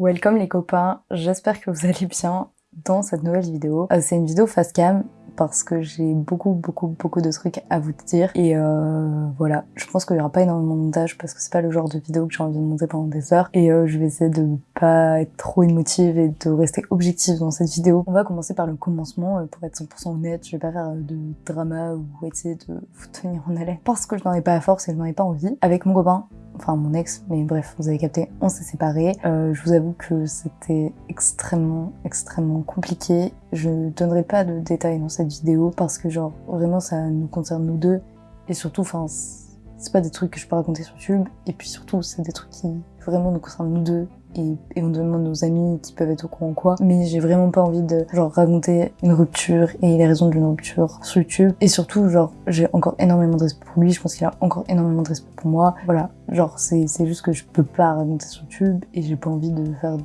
Welcome les copains, j'espère que vous allez bien dans cette nouvelle vidéo. Euh, c'est une vidéo face cam parce que j'ai beaucoup beaucoup beaucoup de trucs à vous dire et euh, voilà je pense qu'il y aura pas énormément de montage parce que c'est pas le genre de vidéo que j'ai envie de monter pendant des heures et euh, je vais essayer de pas être trop émotive et de rester objective dans cette vidéo. On va commencer par le commencement pour être 100% honnête, je vais pas faire de drama ou essayer de vous tenir en haleine parce que je n'en ai pas à force et je n'en ai pas envie. Avec mon copain, enfin mon ex, mais bref, vous avez capté, on s'est séparés. Euh, je vous avoue que c'était extrêmement, extrêmement compliqué. Je donnerai pas de détails dans cette vidéo parce que genre vraiment ça nous concerne nous deux et surtout, enfin c'est pas des trucs que je peux raconter sur YouTube et puis surtout c'est des trucs qui vraiment nous concernent nous deux et éventuellement nos amis qui peuvent être au courant quoi. Mais j'ai vraiment pas envie de genre raconter une rupture et les raisons d'une rupture sur YouTube. Et surtout genre j'ai encore énormément de respect pour lui, je pense qu'il a encore énormément de respect pour moi. Voilà, genre c'est juste que je peux pas raconter sur YouTube et j'ai pas envie de faire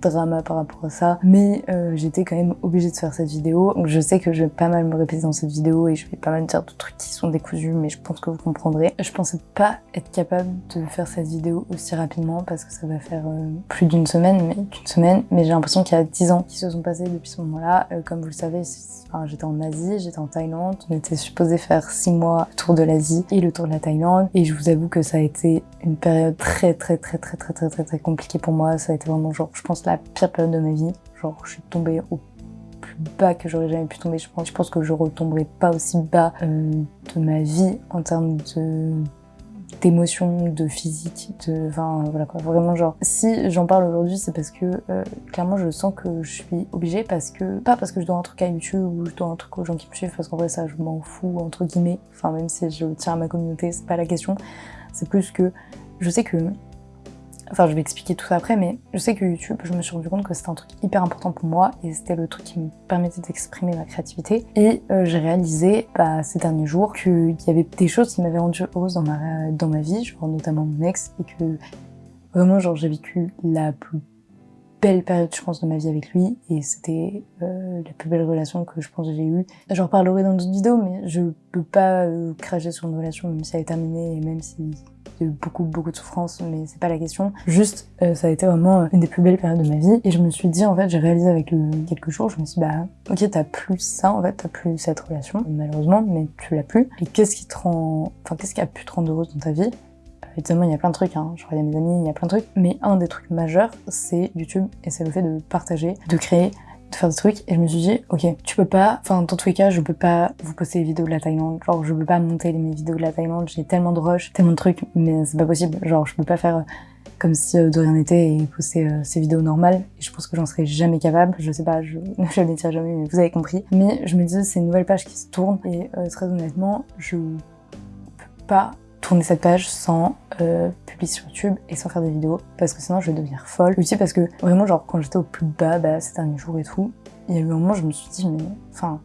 drama par rapport à ça, mais euh, j'étais quand même obligée de faire cette vidéo. Donc je sais que je vais pas mal me répéter dans cette vidéo et je vais pas mal dire de trucs qui sont décousus, mais je pense que vous comprendrez. Je pensais pas être capable de faire cette vidéo aussi rapidement parce que ça va faire euh, plus d'une semaine, mais qu'une semaine, mais j'ai l'impression qu'il y a 10 ans qui se sont passés depuis ce moment-là. Euh, comme vous le savez, enfin, j'étais en Asie, j'étais en Thaïlande, on était supposé faire 6 mois tour de l'Asie et le tour de la Thaïlande, et je vous avoue que ça a été une période très très très très très très très très compliquée pour moi. Ça a été vraiment genre, je pense la pire période de ma vie. Genre, je suis tombée au plus bas que j'aurais jamais pu tomber. Je pense, je pense que je retomberai pas aussi bas euh, de ma vie en termes de d'émotions, de physique, de... Enfin, voilà quoi, vraiment genre... Si j'en parle aujourd'hui, c'est parce que, euh, clairement, je sens que je suis obligée parce que... Pas parce que je dois un truc à YouTube ou je dois un truc aux gens qui me suivent, parce qu'en vrai, ça, je m'en fous, entre guillemets. Enfin, même si je tiens à ma communauté, c'est pas la question. C'est plus que je sais que Enfin, je vais expliquer tout ça après, mais je sais que YouTube, je me suis rendu compte que c'était un truc hyper important pour moi et c'était le truc qui me permettait d'exprimer ma créativité. Et euh, j'ai réalisé bah, ces derniers jours qu'il y avait des choses qui m'avaient rendu heureuse dans ma, dans ma vie, genre notamment mon ex, et que vraiment, genre, j'ai vécu la plus belle période, je pense, de ma vie avec lui, et c'était euh, la plus belle relation que je pense que j'ai eue. J'en reparlerai dans d'autres vidéos, mais je peux pas euh, cracher sur une relation, même si elle est terminée, et même si beaucoup beaucoup de souffrance mais c'est pas la question. Juste euh, ça a été vraiment une des plus belles périodes de ma vie. Et je me suis dit en fait j'ai réalisé avec le quelques jours je me suis dit bah ok t'as plus ça en fait t'as plus cette relation malheureusement mais tu l'as plus. Et qu'est-ce qui te rend enfin qu'est-ce qui a pu te rendre heureuse dans ta vie? Évidemment, il y a plein de trucs, hein. y a mes amis, il y a plein de trucs, mais un des trucs majeurs, c'est YouTube, et c'est le fait de partager, de créer, de faire des trucs et je me suis dit ok tu peux pas enfin dans tous les cas je peux pas vous poster les vidéos de la Thaïlande. Genre je peux pas monter mes vidéos de la Thaïlande. J'ai tellement de rush tellement de trucs mais c'est pas possible. Genre je peux pas faire euh, comme si euh, de rien n'était et poster euh, ces vidéos normales. Et je pense que j'en serais jamais capable. Je sais pas je ne dire jamais mais vous avez compris. Mais je me disais c'est une nouvelle page qui se tourne et très honnêtement je peux pas tourner cette page sans euh, publier sur YouTube et sans faire des vidéos parce que sinon je vais devenir folle. Aussi parce que vraiment genre quand j'étais au plus bas bah, ces derniers jours et tout, il y a eu un moment où je me suis dit mais enfin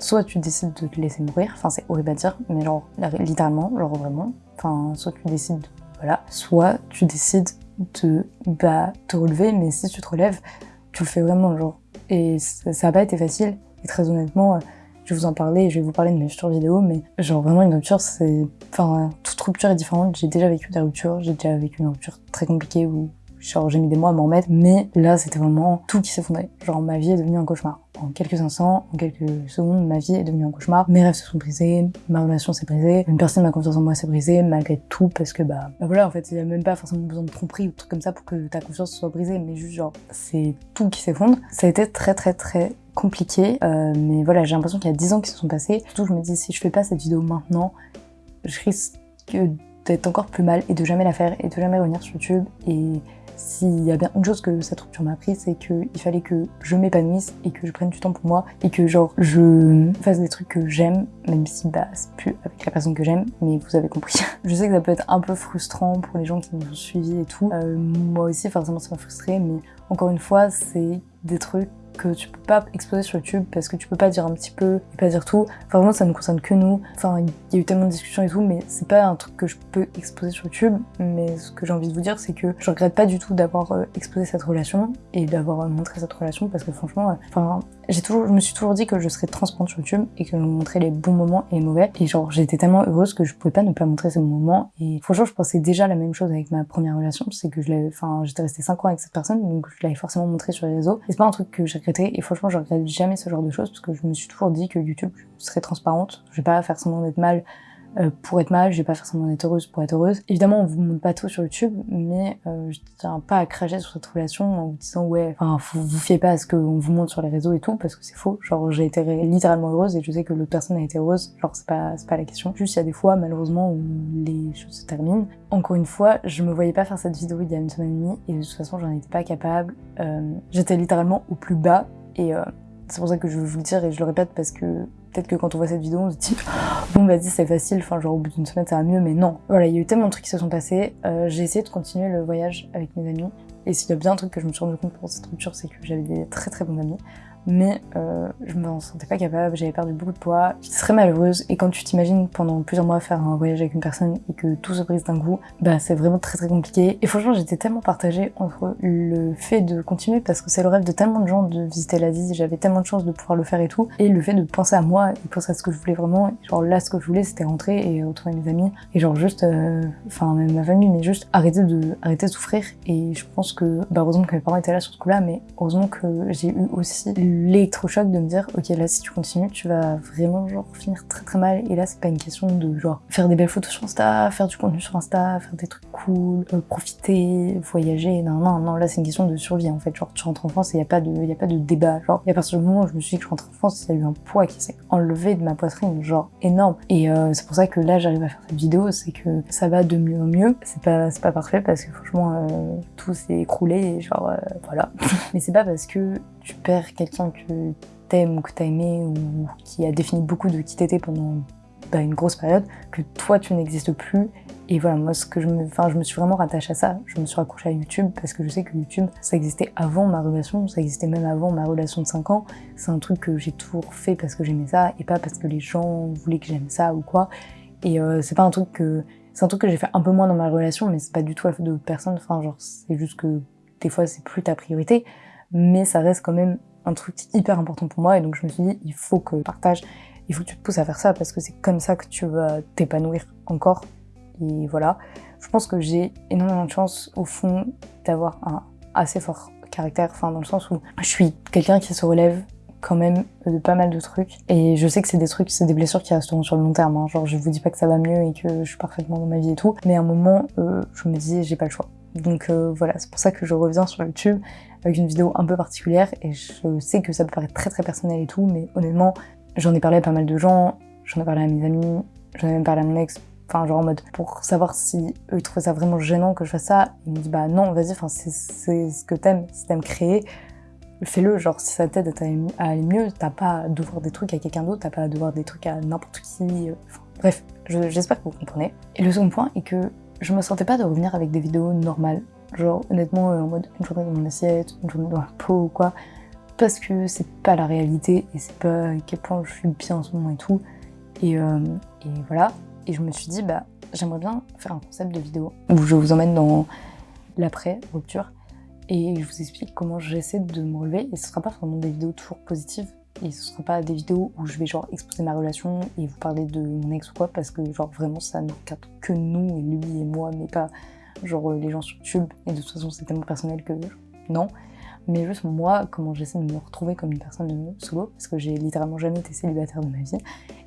soit tu décides de te laisser mourir, enfin c'est horrible à dire mais genre littéralement, genre vraiment, enfin soit tu décides de, voilà, soit tu décides de bah te relever mais si tu te relèves, tu le fais vraiment genre et ça, ça a pas été facile et très honnêtement je vais vous en parler, je vais vous parler de mes futures vidéos, mais genre vraiment une rupture, c'est... Enfin, toute rupture est différente, j'ai déjà vécu des ruptures, j'ai déjà vécu une rupture très compliquée où genre j'ai mis des mois à m'en remettre, mais là c'était vraiment tout qui s'effondrait. Genre ma vie est devenue un cauchemar. En quelques instants, en quelques secondes, ma vie est devenue un cauchemar. Mes rêves se sont brisés, ma relation s'est brisée, une personne ma confiance en moi s'est brisée, malgré tout, parce que bah, bah voilà, en fait, il y a même pas forcément besoin de tromperie ou trucs comme ça pour que ta confiance soit brisée, mais juste genre, c'est tout qui s'effondre. Ça a été très très très compliqué, euh, mais voilà, j'ai l'impression qu'il y a 10 ans qui se sont passés. Surtout, je me dis, si je fais pas cette vidéo maintenant, je risque d'être encore plus mal et de jamais la faire et de jamais revenir sur YouTube. Et s'il y a bien une chose que cette rupture m'a appris, c'est qu'il fallait que je m'épanouisse et que je prenne du temps pour moi et que genre je fasse des trucs que j'aime, même si bah c'est plus avec la personne que j'aime, mais vous avez compris. je sais que ça peut être un peu frustrant pour les gens qui nous ont et tout. Euh, moi aussi forcément ça m'a frustré, mais encore une fois c'est des trucs que tu peux pas exposer sur YouTube parce que tu peux pas dire un petit peu et pas dire tout. Enfin vraiment ça ne concerne que nous. Enfin il y a eu tellement de discussions et tout mais c'est pas un truc que je peux exposer sur YouTube. Mais ce que j'ai envie de vous dire c'est que je regrette pas du tout d'avoir euh, exposé cette relation et d'avoir euh, montré cette relation parce que franchement, euh, enfin j'ai toujours, je me suis toujours dit que je serais transparente sur YouTube et que je montrais les bons moments et les mauvais. Et genre, j'étais tellement heureuse que je pouvais pas ne pas montrer ces moments. Et franchement, je pensais déjà la même chose avec ma première relation, c'est que je l'avais, enfin, j'étais restée 5 ans avec cette personne, donc je l'avais forcément montré sur les réseaux. Et c'est pas un truc que j'ai regretté. Et franchement, je regrette jamais ce genre de choses parce que je me suis toujours dit que YouTube serait transparente. Je vais pas faire semblant d'être mal euh, pour être mal, je vais pas forcément être heureuse pour être heureuse. Évidemment, on vous montre pas tout sur YouTube, mais euh, je tiens pas à cracher sur cette relation en vous disant ouais, enfin, vous, vous fiez pas à ce qu'on vous montre sur les réseaux et tout, parce que c'est faux. Genre, j'ai été littéralement heureuse et je sais que l'autre personne a été heureuse. Genre, c'est pas, pas la question. Juste, il y a des fois, malheureusement, où les choses se terminent. Encore une fois, je me voyais pas faire cette vidéo il y a une semaine et demie, et de toute façon, j'en étais pas capable. Euh, J'étais littéralement au plus bas, et euh, c'est pour ça que je veux vous le dire et je le répète parce que peut-être que quand on voit cette vidéo, on se dit bon vas-y c'est facile, enfin genre au bout d'une semaine ça va mieux, mais non. Voilà, il y a eu tellement de trucs qui se sont passés. Euh, j'ai essayé de continuer le voyage avec mes amis. Et s'il y a bien un truc que je me suis rendu compte pour cette rupture, c'est que j'avais des très très bons amis mais euh, je me sentais pas capable, j'avais perdu beaucoup de poids, j'étais très malheureuse. Et quand tu t'imagines pendant plusieurs mois faire un voyage avec une personne et que tout se brise d'un coup, bah c'est vraiment très très compliqué. Et franchement j'étais tellement partagée entre le fait de continuer parce que c'est le rêve de tellement de gens de visiter l'Asie, j'avais tellement de chance de pouvoir le faire et tout et le fait de penser à moi et penser à ce que je voulais vraiment, genre là ce que je voulais c'était rentrer et retrouver mes amis. Et genre juste, euh, enfin même ma famille mais juste arrêter de, arrêter de souffrir. Et je pense que, bah heureusement que mes parents étaient là sur ce coup là mais heureusement que j'ai eu aussi l'électrochoc de me dire ok là si tu continues tu vas vraiment genre finir très très mal. Et là c'est pas une question de genre faire des belles photos sur Insta, faire du contenu sur Insta, faire des trucs cool, euh, profiter, voyager, non non non. Là c'est une question de survie en fait. Genre tu rentres en France et y a pas de y a pas de débat. Genre et à partir du moment où je me suis dit que je rentre en France il y a eu un poids qui s'est enlevé de ma poitrine genre énorme. Et euh, c'est pour ça que là j'arrive à faire cette vidéo c'est que ça va de mieux en mieux. C'est pas c'est pas parfait parce que franchement euh, tout s'est écroulé et genre voilà. Mais c'est pas parce que tu perds quelqu'un que t'aimes ou que t'as aimé ou qui a défini beaucoup de qui t'étais pendant bah, une grosse période, que toi tu n'existes plus. Et voilà, moi ce que je me, enfin je me suis vraiment rattachée à ça. Je me suis raccrochée à YouTube parce que je sais que YouTube, ça existait avant ma relation, ça existait même avant ma relation de 5 ans. C'est un truc que j'ai toujours fait parce que j'aimais ça et pas parce que les gens voulaient que j'aime ça ou quoi. Et euh, c'est pas un truc que, c'est un truc que j'ai fait un peu moins dans ma relation, mais c'est pas du tout la faute d'autres personnes. Enfin genre c'est juste que des fois c'est plus ta priorité mais ça reste quand même un truc hyper important pour moi et donc je me suis dit il faut que tu partages, il faut que tu te pousses à faire ça parce que c'est comme ça que tu vas t'épanouir encore et voilà. Je pense que j'ai énormément de chance au fond d'avoir un assez fort caractère, enfin dans le sens où je suis quelqu'un qui se relève quand même de pas mal de trucs et je sais que c'est des trucs, c'est des blessures qui resteront sur le long terme, hein. genre je vous dis pas que ça va mieux et que je suis parfaitement dans ma vie et tout, mais à un moment euh, je me dis j'ai pas le choix. Donc euh, voilà, c'est pour ça que je reviens sur YouTube avec une vidéo un peu particulière et je sais que ça peut paraître très très personnel et tout, mais honnêtement, j'en ai parlé à pas mal de gens, j'en ai parlé à mes amis, j'en ai même parlé à mon ex, enfin genre en mode pour savoir si eux ils trouvaient ça vraiment gênant que je fasse ça, ils me disent bah non vas-y, enfin c'est ce que t'aimes, si t'aimes créer, fais-le, genre si ça t'aide à aller mieux, t'as pas à devoir des trucs à quelqu'un d'autre, t'as pas à devoir des trucs à n'importe qui, enfin, bref, j'espère que vous comprenez. Et le second point est que je me sentais pas de revenir avec des vidéos normales Genre, honnêtement, euh, en mode une journée dans mon assiette, une journée dans la peau ou quoi. Parce que c'est pas la réalité et c'est pas à quel point je suis bien en ce moment et tout. Et, euh, et voilà. Et je me suis dit, bah, j'aimerais bien faire un concept de vidéo où je vous emmène dans l'après-rupture et je vous explique comment j'essaie de me relever. Et ce sera pas vraiment des vidéos toujours positives et ce sera pas des vidéos où je vais genre exposer ma relation et vous parler de mon ex ou quoi parce que genre vraiment ça ne regarde que nous et lui et moi mais pas genre euh, les gens sur YouTube, et de toute façon c'est tellement personnel que non. Mais juste moi, comment j'essaie de me retrouver comme une personne solo, parce que j'ai littéralement jamais été célibataire de ma vie,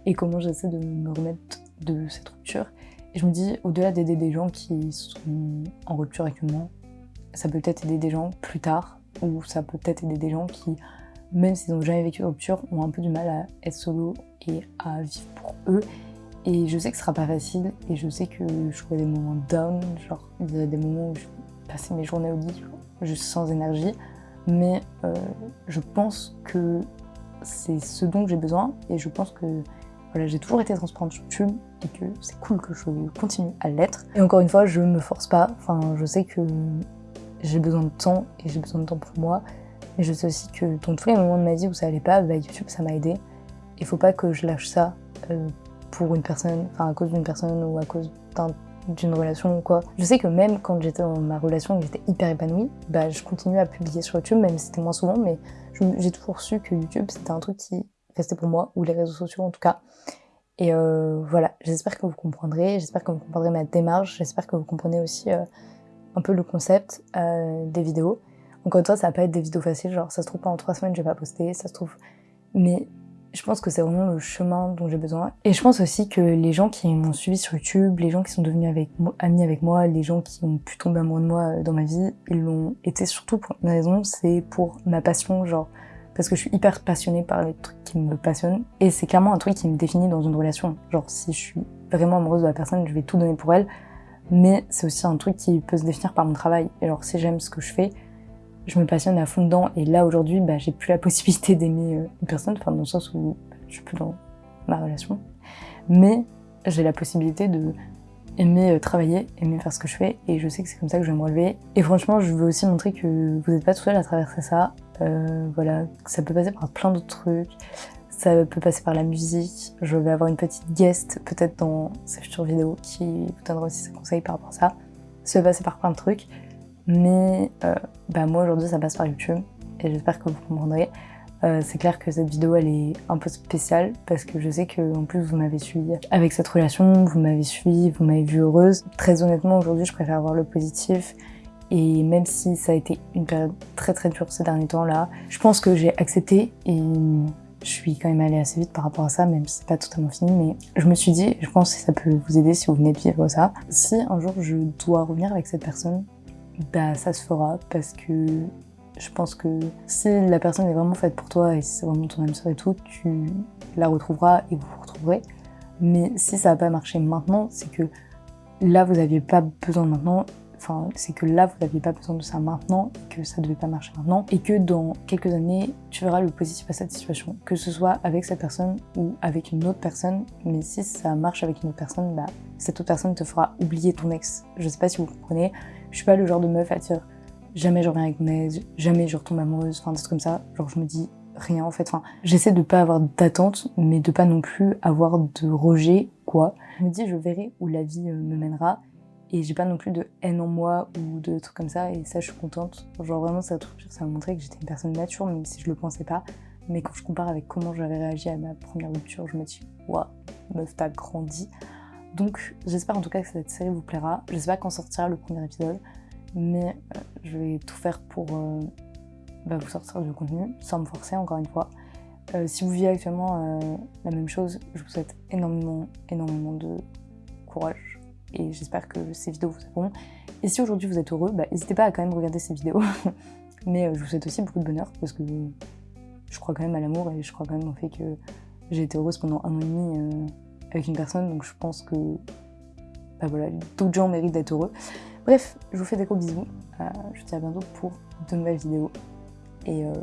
et comment j'essaie de me remettre de cette rupture. Et je me dis, au-delà d'aider des gens qui sont en rupture actuellement, ça peut peut-être aider des gens plus tard, ou ça peut peut-être aider des gens qui, même s'ils n'ont jamais vécu de rupture, ont un peu du mal à être solo et à vivre pour eux, et je sais que ce sera pas facile et je sais que j'aurai des moments down, genre il y a des moments où je passer mes journées au lit juste sans énergie. Mais euh, je pense que c'est ce dont j'ai besoin et je pense que voilà, j'ai toujours été transparente sur YouTube et que c'est cool que je continue à l'être. Et encore une fois, je me force pas, enfin je sais que j'ai besoin de temps et j'ai besoin de temps pour moi. Mais je sais aussi que dans tous les moments de ma vie où ça allait pas, bah, YouTube ça m'a aidé. Il faut pas que je lâche ça euh, pour une personne, enfin à cause d'une personne ou à cause d'un d'une relation ou quoi. Je sais que même quand j'étais dans ma relation et que j'étais hyper épanouie, bah je continuais à publier sur YouTube, même si c'était moins souvent, mais j'ai toujours su que YouTube c'était un truc qui restait pour moi, ou les réseaux sociaux en tout cas. Et euh, voilà, j'espère que vous comprendrez, j'espère que vous comprendrez ma démarche, j'espère que vous comprenez aussi euh, un peu le concept des vidéos. Encore une fois, ça va pas être des vidéos faciles, genre ça se trouve pendant trois semaines je vais pas poster, ça se trouve... Mais je pense que c'est vraiment le chemin dont j'ai besoin. Et je pense aussi que les gens qui m'ont suivi sur YouTube, les gens qui sont devenus amis avec moi, les gens qui ont pu tomber amoureux de moi dans ma vie, ils l'ont été surtout pour une raison, c'est pour ma passion, genre parce que je suis hyper passionnée par les trucs qui me passionnent et c'est clairement un truc qui me définit dans une relation. Genre si je suis vraiment amoureuse de la personne, je vais tout donner pour elle, mais c'est aussi un truc qui peut se définir par mon travail. Et alors si j'aime ce que je fais, je me passionne à fond dedans et là aujourd'hui, bah, j'ai plus la possibilité d'aimer euh, une personne, enfin dans le sens où je suis plus dans ma relation, mais j'ai la possibilité de aimer euh, travailler, aimer faire ce que je fais et je sais que c'est comme ça que je vais me relever. Et franchement, je veux aussi montrer que vous n'êtes pas tout seul à traverser ça. Euh, voilà, ça peut passer par plein d'autres trucs. Ça peut passer par la musique. Je vais avoir une petite guest peut-être dans ces futures vidéos qui vous donnera aussi ses conseils par rapport à ça. Ça peut passer par plein de trucs. Mais euh, bah moi aujourd'hui ça passe par YouTube et j'espère que vous comprendrez. Euh, c'est clair que cette vidéo elle est un peu spéciale parce que je sais que en plus vous m'avez suivi avec cette relation, vous m'avez suivi, vous m'avez vu heureuse. Très honnêtement aujourd'hui je préfère avoir le positif et même si ça a été une période très très dure ces derniers temps là, je pense que j'ai accepté et je suis quand même allée assez vite par rapport à ça, même si c'est pas totalement fini, mais je me suis dit, je pense que ça peut vous aider si vous venez de vivre ça. Si un jour je dois revenir avec cette personne, bah ça se fera parce que je pense que si la personne est vraiment faite pour toi et si c'est vraiment ton âme sœur et tout, tu la retrouveras et vous vous retrouverez. Mais si ça n'a pas marché maintenant, c'est que là vous n'aviez pas besoin maintenant, enfin c'est que là vous n'aviez pas besoin de ça maintenant, que ça devait pas marcher maintenant, et que dans quelques années tu verras le positif à cette situation, que ce soit avec cette personne ou avec une autre personne, mais si ça marche avec une autre personne, bah cette autre personne te fera oublier ton ex. Je sais pas si vous comprenez, je suis pas le genre de meuf à dire jamais je reviens avec mon jamais je retombe amoureuse, enfin des trucs comme ça. Genre je me dis rien en fait. Enfin, j'essaie de pas avoir d'attente, mais de pas non plus avoir de rejet, quoi. Je me dis je verrai où la vie euh, me mènera. Et j'ai pas non plus de haine en moi ou de trucs comme ça, et ça je suis contente. Genre vraiment ça ça m'a montré que j'étais une personne mature, même si je le pensais pas. Mais quand je compare avec comment j'avais réagi à ma première rupture, je me dis, waouh, meuf, t'as grandi. Donc j'espère en tout cas que cette série vous plaira. Je sais pas quand sortira le premier épisode mais euh, je vais tout faire pour euh, bah, vous sortir du contenu, sans me forcer encore une fois. Euh, si vous vivez actuellement la même chose, je vous souhaite énormément, énormément de courage et j'espère que ces vidéos vous aideront. Et si aujourd'hui vous êtes heureux, bah, n'hésitez pas à quand même regarder ces vidéos. Mais je vous souhaite aussi beaucoup de bonheur parce que je crois quand même à l'amour et je crois quand même au fait que j'ai été heureuse pendant un an et demi avec une personne, donc je pense que bah voilà, d'autres gens méritent d'être heureux. Bref, je vous fais des gros bisous. Euh, je vous dis à bientôt pour de nouvelles vidéos. Et euh,